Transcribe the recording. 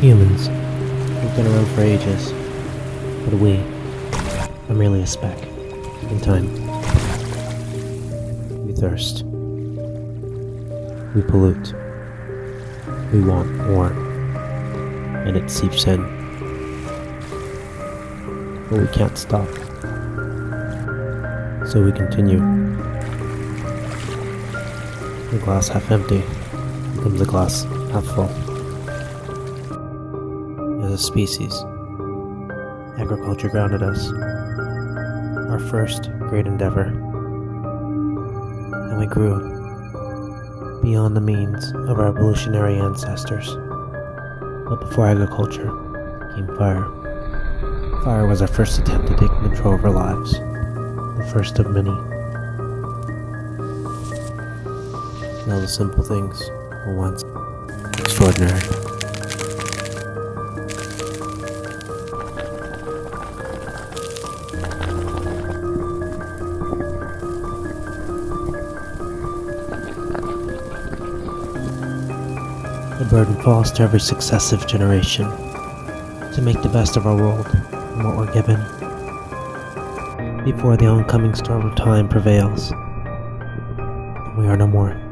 Humans. We've been around for ages. But we are merely a speck in time. We thirst. We pollute. We want more. And it seeps in. But we can't stop. So we continue. The glass half empty becomes a glass half full. A species, agriculture grounded us. Our first great endeavor. And we grew beyond the means of our evolutionary ancestors. But before agriculture came fire. Fire was our first attempt to take control of our lives, the first of many. Now the simple things were once extraordinary. The burden falls to every successive generation to make the best of our world and what we're given before the oncoming storm of time prevails and we are no more.